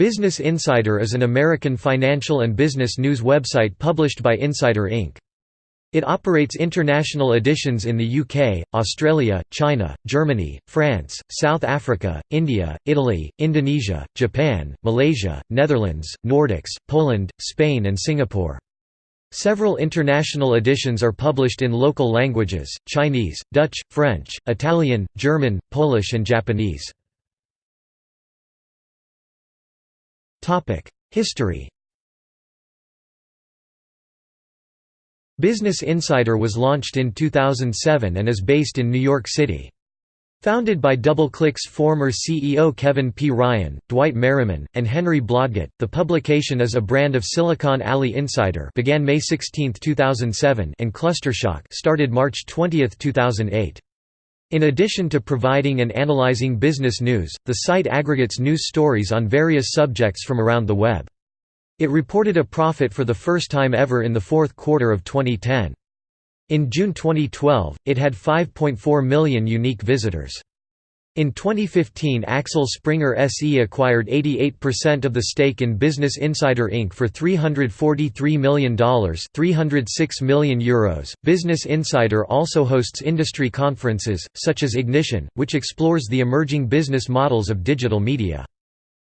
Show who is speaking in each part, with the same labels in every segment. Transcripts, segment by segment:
Speaker 1: Business Insider is an American financial and business news website published by Insider Inc. It operates international editions in the UK, Australia, China, Germany, France, South Africa, India, Italy, Indonesia, Japan, Malaysia, Netherlands, Nordics, Poland, Spain and Singapore. Several international editions are published in local languages, Chinese, Dutch, French, Italian, German, Polish and Japanese. History Business Insider was launched in 2007 and is based in New York City. Founded by DoubleClick's former CEO Kevin P. Ryan, Dwight Merriman, and Henry Blodget, the publication is a brand of Silicon Alley Insider began May 16, 2007 and Clusterstock started March 20, 2008. In addition to providing and analyzing business news, the site aggregates news stories on various subjects from around the web. It reported a profit for the first time ever in the fourth quarter of 2010. In June 2012, it had 5.4 million unique visitors. In 2015 Axel Springer SE acquired 88% of the stake in Business Insider Inc. for $343 million €306 million Euros. .Business Insider also hosts industry conferences, such as Ignition, which explores the emerging business models of digital media.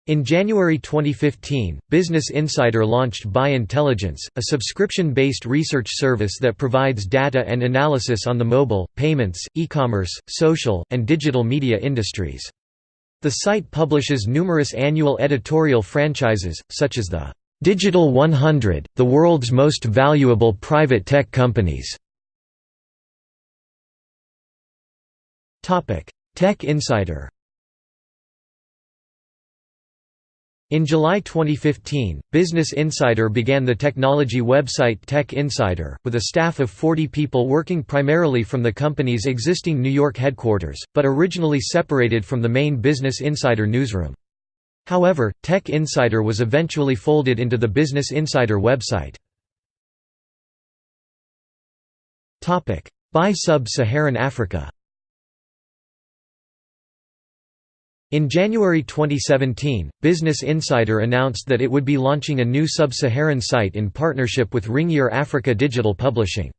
Speaker 1: In January 2015, Business Insider launched BI Intelligence, a subscription-based research service that provides data and analysis on the mobile, payments, e-commerce, social, and digital media industries. The site publishes numerous annual editorial franchises, such as the Digital 100, the world's most valuable private tech companies. Tech Insider In July 2015, Business Insider began the technology website Tech Insider, with a staff of 40 people working primarily from the company's existing New York headquarters, but originally separated from the main Business Insider newsroom. However, Tech Insider was eventually folded into the Business Insider website. Buy Sub-Saharan Africa In January 2017, Business Insider announced that it would be launching a new sub-Saharan site in partnership with Ringier Africa Digital Publishing.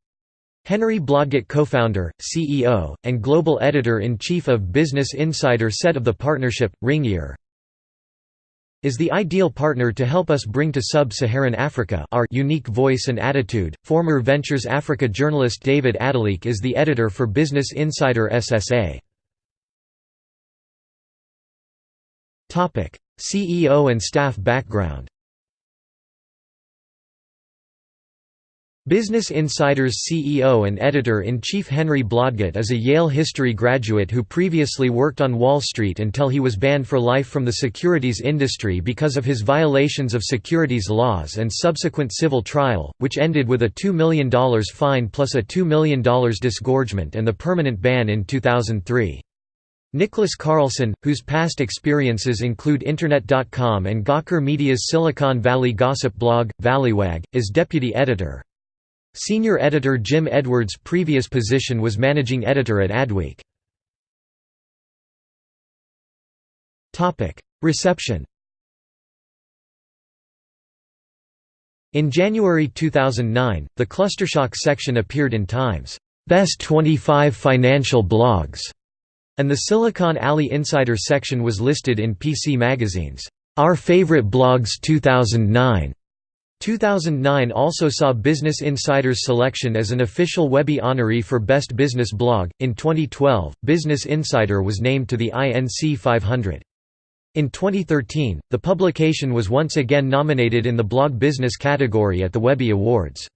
Speaker 1: Henry Blodget co-founder, CEO, and global editor-in-chief of Business Insider said of the partnership, Ringier is the ideal partner to help us bring to sub-Saharan Africa our unique voice and attitude. Former Ventures Africa journalist David Adeleke is the editor for Business Insider SSA. CEO and staff background Business Insider's CEO and editor-in-chief Henry Blodget is a Yale history graduate who previously worked on Wall Street until he was banned for life from the securities industry because of his violations of securities laws and subsequent civil trial, which ended with a $2 million fine plus a $2 million disgorgement and the permanent ban in 2003. Nicholas Carlson, whose past experiences include Internet.com and Gawker Media's Silicon Valley gossip blog, Valleywag, is deputy editor. Senior editor Jim Edwards' previous position was managing editor at Adweek. Reception In January 2009, the Clusterstock section appeared in Time's Best 25 Financial Blogs and the Silicon Alley Insider section was listed in PC Magazine's Our Favorite Blogs 2009. 2009 also saw Business Insider's selection as an official Webby honoree for Best Business Blog. In 2012, Business Insider was named to the INC 500. In 2013, the publication was once again nominated in the blog business category at the Webby Awards.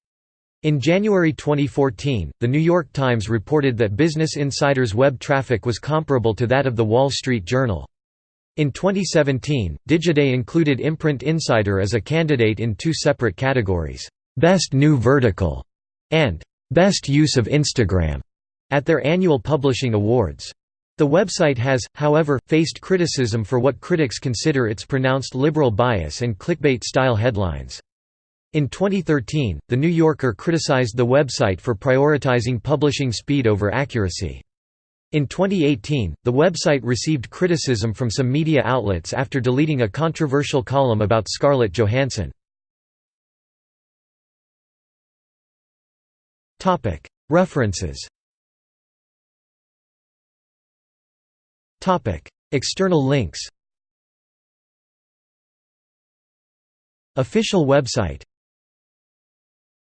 Speaker 1: In January 2014, The New York Times reported that Business Insider's web traffic was comparable to that of The Wall Street Journal. In 2017, Digiday included Imprint Insider as a candidate in two separate categories, "'Best New Vertical' and "'Best Use of Instagram' at their annual publishing awards. The website has, however, faced criticism for what critics consider its pronounced liberal bias and clickbait-style headlines. In 2013, The New Yorker criticized the website for prioritizing publishing speed over accuracy. In 2018, the website received criticism from some media outlets after deleting a controversial column about Scarlett Johansson. References External links Official website